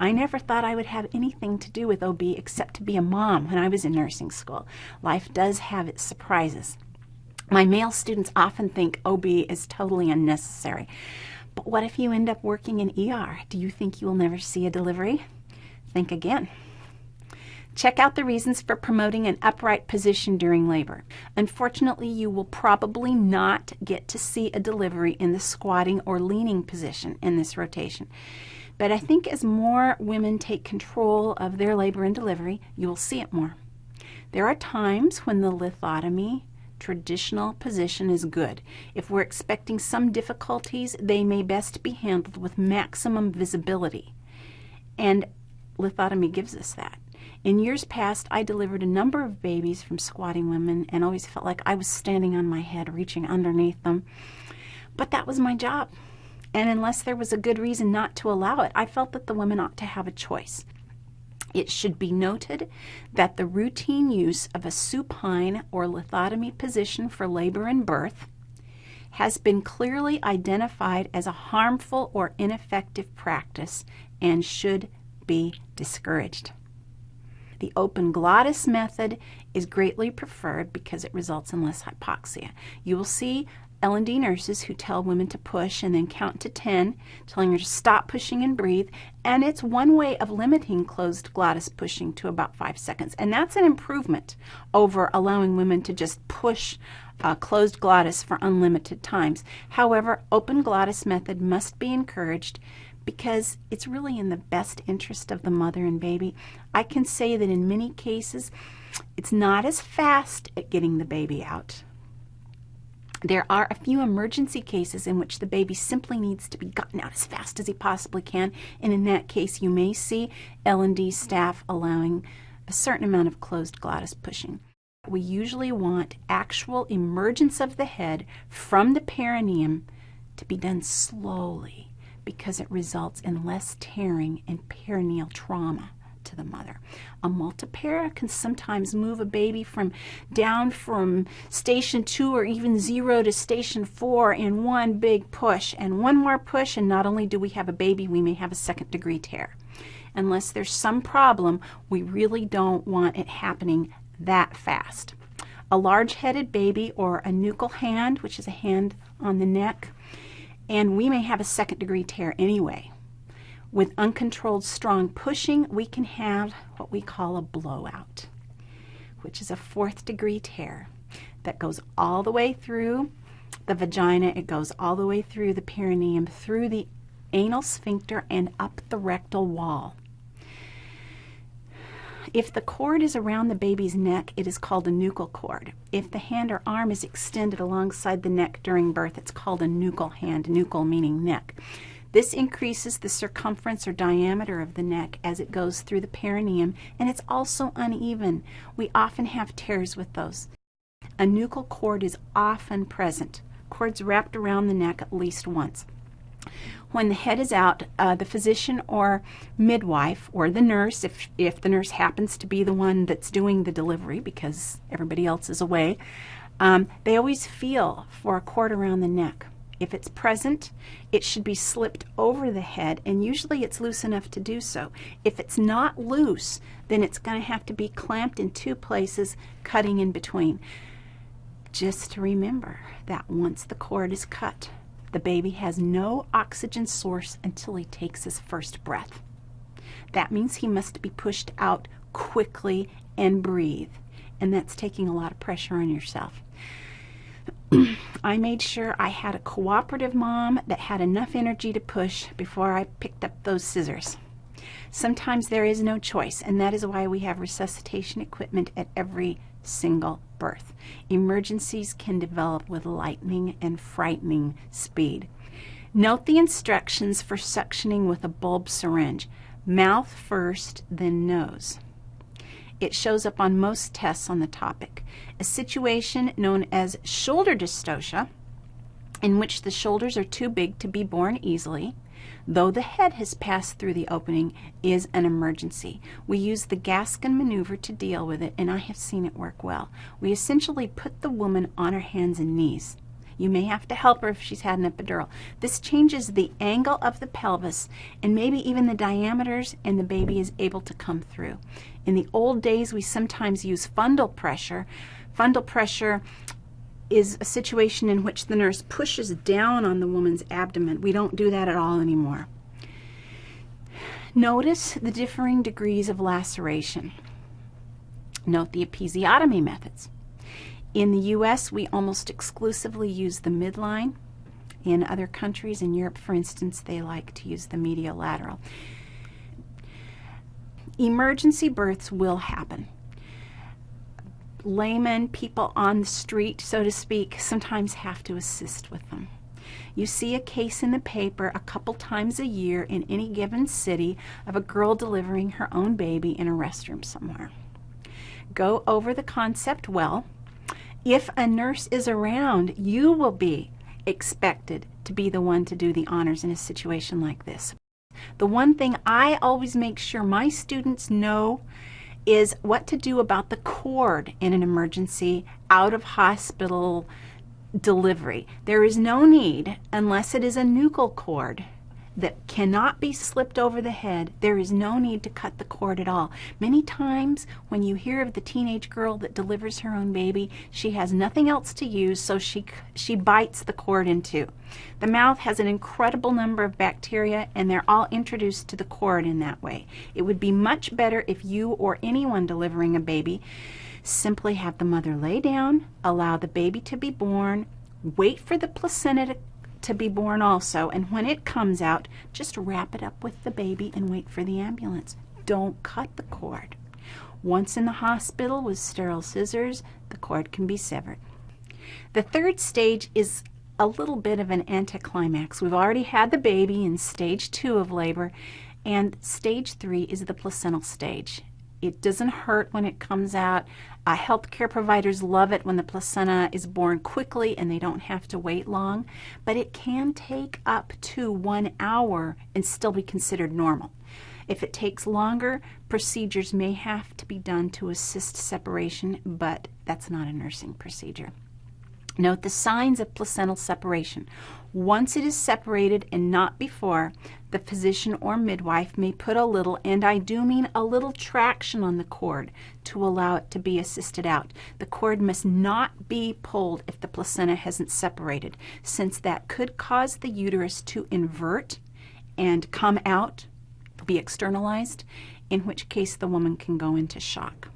I never thought I would have anything to do with OB except to be a mom when I was in nursing school. Life does have its surprises. My male students often think OB is totally unnecessary. But what if you end up working in ER? Do you think you will never see a delivery? Think again. Check out the reasons for promoting an upright position during labor. Unfortunately, you will probably not get to see a delivery in the squatting or leaning position in this rotation. But I think as more women take control of their labor and delivery, you will see it more. There are times when the lithotomy traditional position is good. If we're expecting some difficulties, they may best be handled with maximum visibility. And lithotomy gives us that. In years past, I delivered a number of babies from squatting women and always felt like I was standing on my head, reaching underneath them. But that was my job. And unless there was a good reason not to allow it, I felt that the women ought to have a choice. It should be noted that the routine use of a supine or lithotomy position for labor and birth has been clearly identified as a harmful or ineffective practice and should be discouraged. The open glottis method is greatly preferred because it results in less hypoxia. You will see L&D nurses who tell women to push and then count to 10, telling her to stop pushing and breathe. And it's one way of limiting closed glottis pushing to about five seconds. And that's an improvement over allowing women to just push uh, closed glottis for unlimited times. However, open glottis method must be encouraged because it's really in the best interest of the mother and baby. I can say that in many cases, it's not as fast at getting the baby out. There are a few emergency cases in which the baby simply needs to be gotten out as fast as he possibly can, and in that case, you may see L&D staff allowing a certain amount of closed glottis pushing. We usually want actual emergence of the head from the perineum to be done slowly because it results in less tearing and perineal trauma to the mother. A multipara can sometimes move a baby from down from station two or even zero to station four in one big push. And one more push, and not only do we have a baby, we may have a second degree tear. Unless there's some problem, we really don't want it happening that fast. A large headed baby or a nuchal hand, which is a hand on the neck, and we may have a second degree tear anyway. With uncontrolled strong pushing, we can have what we call a blowout, which is a fourth degree tear that goes all the way through the vagina, it goes all the way through the perineum, through the anal sphincter, and up the rectal wall. If the cord is around the baby's neck, it is called a nuchal cord. If the hand or arm is extended alongside the neck during birth, it's called a nuchal hand, nuchal meaning neck. This increases the circumference or diameter of the neck as it goes through the perineum, and it's also uneven. We often have tears with those. A nuchal cord is often present. Cords wrapped around the neck at least once. When the head is out, uh, the physician or midwife or the nurse, if, if the nurse happens to be the one that's doing the delivery because everybody else is away, um, they always feel for a cord around the neck. If it's present, it should be slipped over the head, and usually it's loose enough to do so. If it's not loose, then it's going to have to be clamped in two places, cutting in between. Just remember that once the cord is cut, the baby has no oxygen source until he takes his first breath. That means he must be pushed out quickly and breathe. And that's taking a lot of pressure on yourself. I made sure I had a cooperative mom that had enough energy to push before I picked up those scissors. Sometimes there is no choice, and that is why we have resuscitation equipment at every single birth. Emergencies can develop with lightning and frightening speed. Note the instructions for suctioning with a bulb syringe. Mouth first, then nose. It shows up on most tests on the topic. A situation known as shoulder dystocia, in which the shoulders are too big to be born easily, though the head has passed through the opening, is an emergency. We use the Gaskin maneuver to deal with it, and I have seen it work well. We essentially put the woman on her hands and knees. You may have to help her if she's had an epidural. This changes the angle of the pelvis and maybe even the diameters, and the baby is able to come through. In the old days, we sometimes use fundal pressure. Fundal pressure is a situation in which the nurse pushes down on the woman's abdomen. We don't do that at all anymore. Notice the differing degrees of laceration. Note the episiotomy methods. In the U.S., we almost exclusively use the midline. In other countries, in Europe, for instance, they like to use the medial lateral. Emergency births will happen. Laymen, people on the street, so to speak, sometimes have to assist with them. You see a case in the paper a couple times a year in any given city of a girl delivering her own baby in a restroom somewhere. Go over the concept well. If a nurse is around, you will be expected to be the one to do the honors in a situation like this. The one thing I always make sure my students know is what to do about the cord in an emergency out of hospital delivery. There is no need, unless it is a nuchal cord that cannot be slipped over the head, there is no need to cut the cord at all. Many times when you hear of the teenage girl that delivers her own baby, she has nothing else to use, so she, she bites the cord in two. The mouth has an incredible number of bacteria, and they're all introduced to the cord in that way. It would be much better if you or anyone delivering a baby simply have the mother lay down, allow the baby to be born, wait for the placenta to to be born also. And when it comes out, just wrap it up with the baby and wait for the ambulance. Don't cut the cord. Once in the hospital with sterile scissors, the cord can be severed. The third stage is a little bit of an anticlimax. We've already had the baby in stage two of labor, and stage three is the placental stage. It doesn't hurt when it comes out. Uh, healthcare providers love it when the placenta is born quickly and they don't have to wait long, but it can take up to one hour and still be considered normal. If it takes longer, procedures may have to be done to assist separation, but that's not a nursing procedure. Note the signs of placental separation. Once it is separated and not before, the physician or midwife may put a little, and I do mean a little traction on the cord to allow it to be assisted out. The cord must not be pulled if the placenta hasn't separated, since that could cause the uterus to invert and come out, be externalized, in which case the woman can go into shock.